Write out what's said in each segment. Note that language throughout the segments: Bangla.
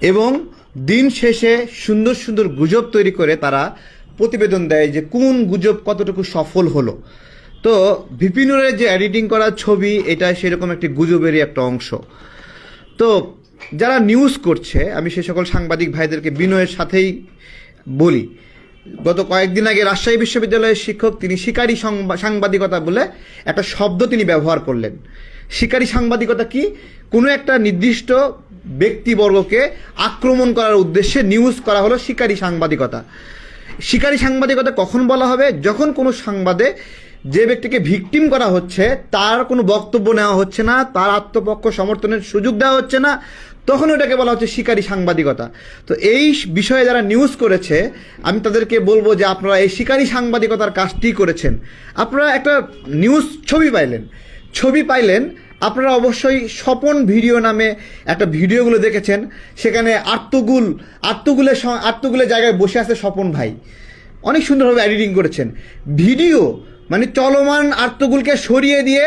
এবং দিন শেষে সুন্দর সুন্দর গুজব তৈরি করে তারা প্রতিবেদন দেয় যে কোন গুজব কতটুকু সফল হলো। তো ভিপিনুরের যে এডিটিং করা ছবি, এটা সেরকম একটি গুজবেরই একটা অংশ। তো যারা নিউজ করছে, আমি সে সকল সাংবাদিক ভাইদেরকে বিনয়ের সাথেই বলি। গত কয়েকদিন আগে রাজশাহী বিশ্ববিদ্যালয়ের শিক্ষক, তিনি শিকারী সংবা- সাংবাদিকতা বলে একটা শব্দ তিনি ব্যবহার করলেন। শিকারী সাংবাদিকতা কি? কোনো একটা নির্দিষ্ট ব্যক্তিবর্গকে আক্রমণ করার উদ্দেশ্যে নিউজ করা হলো শিকারী সাংবাদিকতা। শিকারী সাংবাদিকতা কখন বলা হবে? যখন কোনো সংবাদে যে ব্যক্তিকে ভিকটিম করা হচ্ছে, তার কোনো বক্তব্য নেওয়া হচ্ছে না, তার আত্মপক্ষ সমর্থনের সুযোগ দেওয়া হচ্ছে না, তখন ওটাকে বলা হচ্ছে শিকারী সাংবাদিকতা। তো এই বিষয়ে যারা নিউজ করেছে, আমি তাদেরকে বলব যে আপনারা এই শিকারী সাংবাদিকতার কাজটি করেছেন। আপনারা একটা নিউজ ছবি পাইলেন। ছবি পাইলেন আপনারা অবশ্যই স্বপন ভিডিও নামে একটা ভিডিওগুলো দেখেছেন। সেখানে আত্মগুল আত্মগুলের আত্মগুলের জায়গায় বসে আছে স্বপন ভাই। অনেক সুন্দরভাবে এডিটিং করেছেন। ভিডিও মানে চলমান আর্তগুলকে সরিয়ে দিয়ে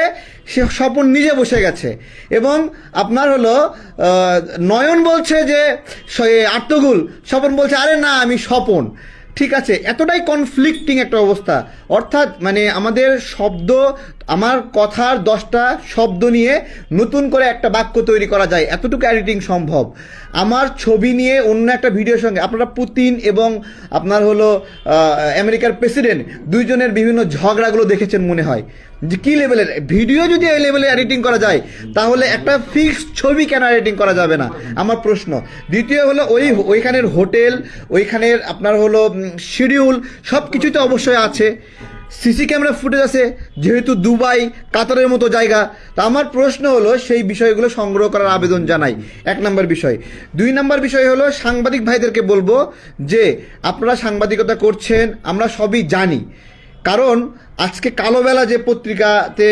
সে স্বপন নিজে বসে গেছে। এবং আপনার হলো নয়ন বলছে যে আর্তগুল, স্বপন বলছে, আরে না, আমি স্বপন। ঠিক আছে, এতটাই কনফ্লিক্টিং একটা অবস্থা। অর্থাৎ মানে আমাদের শব্দ, আমার কথার দশটা শব্দ নিয়ে নতুন করে একটা বাক্য তৈরি করা যায়। এতটুকু এডিটিং সম্ভব। আমার ছবি নিয়ে অন্য একটা ভিডিওর সঙ্গে আপনারা পুতিন এবং আপনার হলো আমেরিকার প্রেসিডেন্ট দুইজনের বিভিন্ন ঝগড়াগুলো দেখেছেন মনে হয়। যে কী লেভেলের? ভিডিও যদি এই লেভেলে এডিটিং করা যায়, তাহলে একটা ফিক্সড ছবি কেন এডিটিং করা যাবে না? আমার প্রশ্ন। দ্বিতীয় হলো, ওই ওইখানের হোটেল, ওইখানের আপনার হলো শিডিউল সব কিছুই তো অবশ্যই আছে। সিসি ক্যামেরা ফুটেজ আছে, যেহেতু দুবাই, কাতারের মতো জায়গা। তা আমার প্রশ্ন হলো, সেই বিষয়গুলো সংগ্রহ করার আবেদন জানাই। এক নম্বর বিষয়। দুই নম্বর বিষয় হলো, সাংবাদিক ভাইদেরকে বলব যে, আপনারা সাংবাদিকতা করছেন, আমরা সবই জানি। কারণ আজকে কালোবেলা যে পত্রিকাতে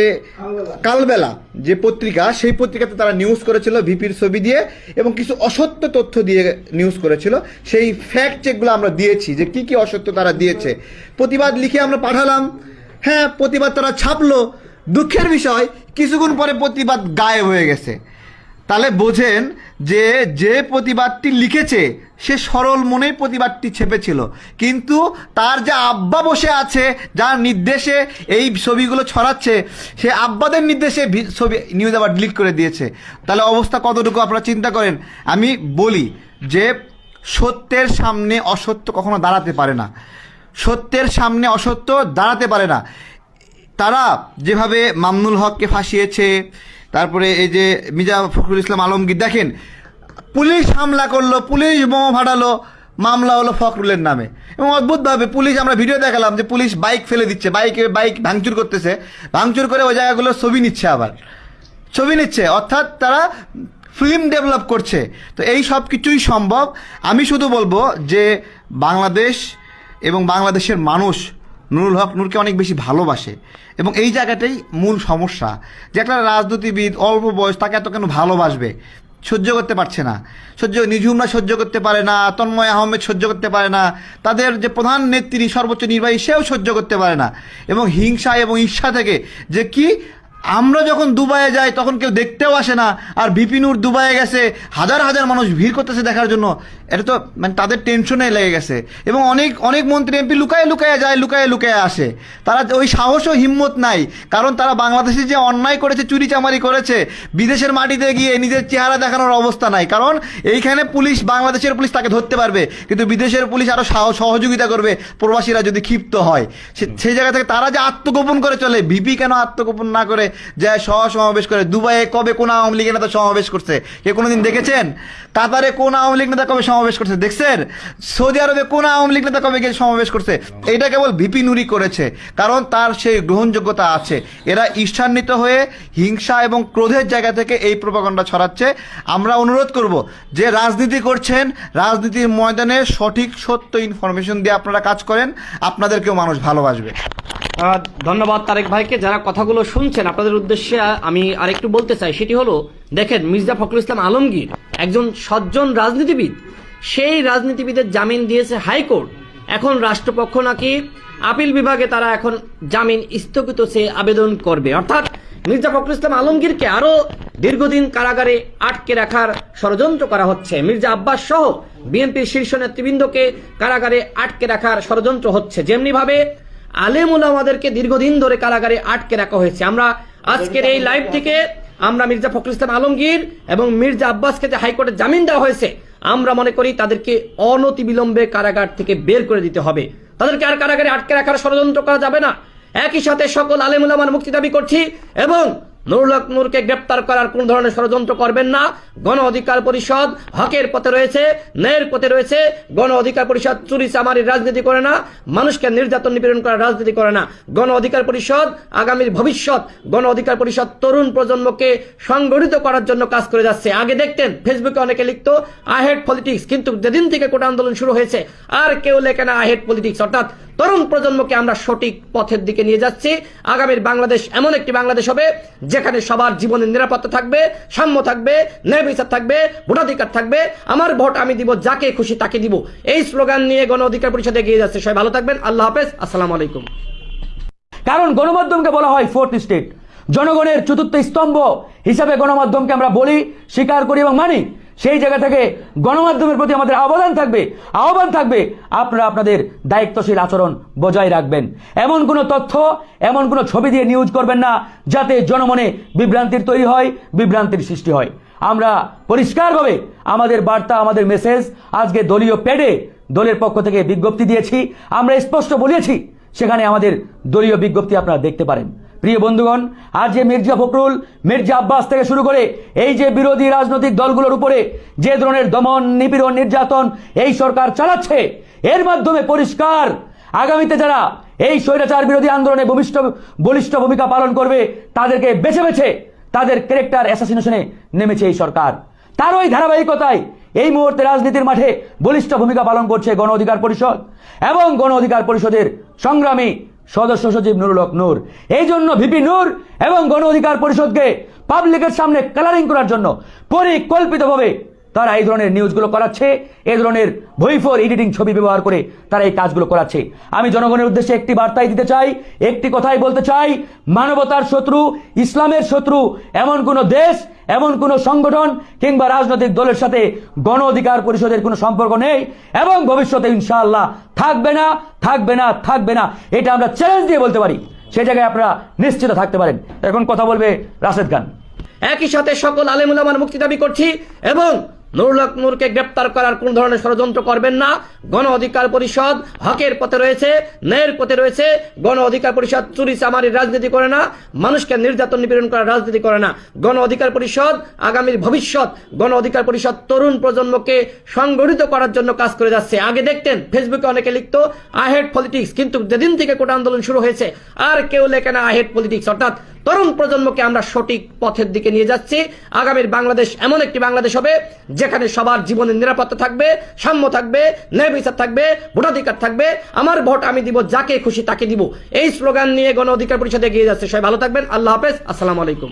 কালবেলা। যে পত্রিকা সেই পত্রিকাতে তারা নিউজ করেছিল ভিপির ছবি দিয়ে এবং কিছু অসত্য তথ্য দিয়ে নিউজ করেছিল। সেই ফ্যাক্ট চেকগুলো আমরা দিয়েছি যে কি কি অসত্য তারা দিয়েছে। প্রতিবাদ লিখে আমরা পাঠালাম। হ্যাঁ প্রতিবাদ তারা ছাপলো। দুঃখের বিষয় কিছুক্ষণ পরে প্রতিবাদ গায়েব হয়ে গেছে। তাহলে বোঝেন যে যে প্রতিবাদটি লিখেছে, সে সরল মনেই প্রতিবাদটি ছেপেছিল। কিন্তু তার যে আব্বা বসে আছে, যার নির্দেশে এই ছবিগুলো ছড়াচ্ছে, সে আব্বাদের নির্দেশে ছবি নিউজ আবার ডিলিট করে দিয়েছে। তাহলে অবস্থা কতটুকু আপনারা চিন্তা করেন? আমি বলি যে, সত্যের সামনে অসত্য কখনো দাঁড়াতে পারে না। সত্যের সামনে অসত্য দাঁড়াতে পারে না। তারা যেভাবে মামনুল হককে ফাঁসিয়েছে তারপরে এই যে মির্জা ফখরুল ইসলাম আলমগীর, দেখেন, পুলিশ হামলা করল, পুলিশ বোমা ফাটালো, মামলা হলো ফখরুলের নামে। এবং অদ্ভুতভাবে পুলিশ, আমরা ভিডিও দেখালাম যে পুলিশ বাইক ফেলে দিচ্ছে বাইকে বাইক ভাঙচুর করতেছে, ভাঙচুর করে ওই জায়গাগুলো ছবি নিচ্ছে আবার। ছবি নিচ্ছে, অর্থাৎ তারা ফিল্ম ডেভেলপ করছে। তো এই সব কিছুই সম্ভব। আমি শুধু বলব যে বাংলাদেশ এবং বাংলাদেশের মানুষ নুরুল হক নূরকে অনেক বেশি ভালোবাসে। এবং এই জায়গাটাই মূল সমস্যা, যে একটা রাজনীতিবিদ অল্প বয়স তাকে এত কেন ভালোবাসবে? সহ্য করতে পারছে না। সহ্য নিঝুমরা সহ্য করতে পারে না, তন্ময় আহমেদ সহ্য করতে পারে না, তাদের যে প্রধান নেত্রী, সর্বোচ্চ নির্বাহী, সেও সহ্য করতে পারে না। এবং হিংসা এবং ঈর্ষা থেকে যে কি, আমরা যখন দুবাইয়ে যাই তখন কেউ দেখতেও আসে না। আর বিপিনুর দুবাইয়ে গেছে, হাজার হাজার মানুষ ভিড় করতেছে দেখার জন্য। এটা তো মানে তাদের টেনশনে লেগে গেছে। এবং অনেক অনেক মন্ত্রী এমপি লুকায়ে লুকায়ে যায়, লুকায়ে লুকায়ে আসে। তারা ওই সাহস ও হিম্মত নাই। কারণ তারা বাংলাদেশে যে অন্যায় করেছে চুরি চামারি করেছে, বিদেশের মাটিতে গিয়ে নিজের চেহারা দেখানোর অবস্থা নাই। কারণ এইখানে পুলিশ, বাংলাদেশের পুলিশ তাকে ধরতে পারবে। কিন্তু বিদেশের পুলিশ আরও সহযোগিতা করবে, প্রবাসীরা যদি ক্ষিপ্ত হয়। সেই জায়গা থেকে তারা যে আত্মগোপন করে চলে, ভিপি কেন আত্মগোপন না করে যায় সহ সমাবেশ করে? দুবাইয়ে কবে কোন আওয়ামী লীগের নেতা সমাবেশ করছে? কে কোনোদিন দেখেছেন? কাতারে কোন আওয়ামী লীগ নেতা কবে সমাবেশ করছে। দেখছেন? সৌদি আরবে কোন আওয়ামী লীগ নেতা কবে গিয়ে সমাবেশ করছে? এটা কেবল ভিপি নুরি করেছে, কারণ তার সেই গ্রহণযোগ্যতা আছে। এরা ঈর্ষান্বিত হয়ে হিংসা এবং ক্রোধের জায়গা থেকে এই প্রপাগণ্ডা ছড়াচ্ছে। আমরা অনুরোধ করব যে রাজনীতি করছেন, রাজনীতির ময়দানে সঠিক সত্য ইনফরমেশন দিয়ে আপনারা কাজ করেন। আপনাদেরকেও মানুষ ভালোবাসবে। ধন্যবাদ তারেক ভাইকে। যারা কথাগুলো শুনছেন, আপনাদের উদ্দেশ্যে আমি আরেকটু বলতে চাই। সেটি হলো, দেখেন মির্জা ফখরুল ইসলাম আলমগীর একজন সজ্জন রাজনীতিবিদ। সেই রাজনীতিবিদের জামিন দিয়েছে হাইকোর্ট। এখন রাষ্ট্রপক্ষ নাকি আপিল বিভাগে তারা এখন জামিন স্থগিত সে আবেদন করবে। অর্থাৎ মির্জা ফখরুল ইসলাম আলমগীরকে আরও দীর্ঘদিন কারাগারে আটকে রাখার ষড়যন্ত্র করা হচ্ছে। মির্জা আব্বাস সহ বিএনপির শীর্ষ নেতৃবৃন্দকে কারাগারে আটকে রাখার ষড়যন্ত্র হচ্ছে। যেমনি ভাবে আলেমুল আমাদেরকে দীর্ঘদিন ধরে কারাগারে আটকে রাখা হয়েছে। আমরা আজকের এই লাইভ থেকে আমরা মির্জা ফখরুল ইসলাম আলমগীর এবং মির্জা আব্বাসকে যে হাইকোর্টে জামিন দেওয়া হয়েছে আমরা মনে করি তাদেরকে অনতি বিলম্বে কারাগার থেকে বের করে দিতে হবে। তাদেরকে আর কারাগারে আটকে রাখার ষড়যন্ত্র করা যাবে না। একই সাথে সকল আলেমুলামার মুক্তি দাবি করছি এবং নুরুল হক নূরকে গ্রেপ্তার করার কোন ধরনের ষড়যন্ত্র করবেন না। গণ অধিকার পরিষদ হকের পথে রয়েছে, ন্যায়ের পথে রয়েছে। গণ অধিকার পরিষদ চুরি চামারির রাজনীতি করে না, মানুষকে নির্যাতন নিপীড়ন করার রাজনীতি করে না। গণ অধিকার পরিষদ আগামীর ভবিষ্যৎ, গণ অধিকার পরিষদ তরুণ প্রজন্মকে সংগঠিত করার জন্য কাজ করে যাচ্ছে। আগে দেখতেন, ফেসবুকে অনেকে লিখতো, আই হেড পলিটিক্স, কিন্তু যেদিন থেকে কোটা আন্দোলন শুরু হয়েছে, আর কেউ লেখে না আই হেড পলিটিক্স। অর্থাৎ তরুণ প্রজন্মকে আমরা সঠিক পথের দিকে নিয়ে যাচ্ছি। আগামীর বাংলাদেশ এমন একটি বাংলাদেশ হবে, যেখানে সবার জীবনের নিরাপত্তা থাকবে, সাম্য থাকবে, ন্যায় বিচার থাকবে, ভোটাধিকার থাকবে। আমার ভোট আমি দিব, যাকে খুশি তাকে দিব। এই স্লোগান নিয়ে গণ অধিকার পরিষদ এগিয়ে যাচ্ছে সবাই। ভালো থাকবেন, আল্লাহ হাফেজ, আসসালামু আলাইকুম। কারণ গণমাধ্যমকে বলা হয় ফোর্থ স্টেট। জনগণের চতুর্থ স্তম্ভ হিসাবে গণমাধ্যমকে আমরা বলি, স্বীকার করি এবং মানি সেই জায়গা থেকে গণমাধ্যমের প্রতি আমাদের আহ্বান থাকবে আহ্বান থাকবে, আপনারা আপনাদের দায়িত্বশীল আচরণ বজায় রাখবেন। এমন কোনো তথ্য, এমন কোনো ছবি দিয়ে নিউজ করবেন না, যাতে জনমনে বিভ্রান্তির তৈরি হয়, বিভ্রান্তির সৃষ্টি হয়। আমরা পরিষ্কারভাবে আমাদের বার্তা, আমাদের মেসেজ আজকে দলীয় প্যাডে দলের পক্ষ থেকে বিজ্ঞপ্তি দিয়েছি। আমরা স্পষ্ট বলেছি, সেখানে আমাদের দলীয় বিজ্ঞপ্তি আপনারা দেখতে পারেন। প্রিয় বন্ধুগণ আজ যে মির্জা ফখরুল, মির্জা আব্বাস থেকে শুরু করে এই যে বিরোধী রাজনৈতিক দলগুলোর উপরে যে ধরনের দমন, নিপীড়ন, নির্যাতন এই সরকার চালাচ্ছে, এর মাধ্যমে পরিষ্কার আগামীতে যারা এই স্বৈরাচার বিরোধী আন্দোলনে ভূমিষ্ঠ, বলিষ্ঠ ভূমিকা পালন করবে, তাদেরকে বেছে বেছে তাদের ক্যারেক্টার অ্যাসাসিনেশনে নেমেছে এই সরকার। তার ওই ধারাবাহিকতায় এই মুহূর্তে রাজনীতির মাঠে বলিষ্ঠ ভূমিকা পালন করছে গণ অধিকার পরিষদ এবং গণ অধিকার পরিষদের সংগ্রামী সদস্য সচিব নুরুল হক নূর। এই জন্য ভিপি নূর এবং গণ অধিকার পরিষদকে পাবলিকের সামনে কালারিং করার জন্য পরিকল্পিতভাবে তারা এই ধরনের নিউজগুলো করাচ্ছে এই ধরনের ভইফোর এডিটিং ছবি ব্যবহার করে তারা এই কাজগুলো করাচ্ছে। আমি জনগণের উদ্দেশ্যে একটি বার্তাই দিতে চাই, একটি কথাই বলতে চাই, মানবতার শত্রু, ইসলামের শত্রু, এমন কোনো দেশ, এমন কোনো সংগঠন কিংবা রাজনৈতিক দলের সাথে গণ অধিকার পরিষদের কোনো সম্পর্ক নেই এবং ভবিষ্যতে ইনশাআল্লাহ থাকবে না থাকবে না থাকবে না। এটা আমরা চ্যালেঞ্জ দিয়ে বলতে পারি। সেই জায়গায় আপনারা নিশ্চিত থাকতে পারেন। এখন কথা বলবে রাশেদ খান। একই সাথে সকল আলেমুলামার মুক্তি দাবি করছি এবং নুরুল নূরকে গ্রেপ্তার করার কোন ধরনের ষড়যন্ত্র করবেন না। গণ অধিকার পরিষদ হকের পথে রয়েছে, ন্যায়ের পথে রয়েছে। গণ অধিকার পরিষদ চুরি চামারির রাজনীতি করে না, মানুষকে নির্যাতন নিপীড়ন করার রাজনীতি করে না। গণ অধিকার পরিষদ আগামীর ভবিষ্যৎ গণ অধিকার পরিষদ তরুণ প্রজন্মকে সংগঠিত করার জন্য কাজ করে যাচ্ছে। আগে দেখতেন, ফেসবুকে অনেকে লিখতো, আই হেড পলিটিক্স, কিন্তু যেদিন থেকে কোটা আন্দোলন শুরু হয়েছে, আর কেউ লেখে না আই হেড পলিটিক্স। অর্থাৎ তরুণ প্রজন্মকে আমরা সঠিক পথের দিকে নিয়ে যাচ্ছি। আগামীর বাংলাদেশ এমন একটি বাংলাদেশ হবে, যেখানে সবার জীবনের নিরাপত্তা থাকবে, সাম্য থাকবে, ন্যায় বিচার থাকবে, ভোটাধিকার থাকবে। আমার ভোট আমি দিব, যাকে খুশি তাকে দিব। এই স্লোগান নিয়ে গণ অধিকার পরিষদে এগিয়ে যাচ্ছে। সবাই ভালো থাকবেন। আল্লাহ হাফেজ। আসসালাম আলাইকুম।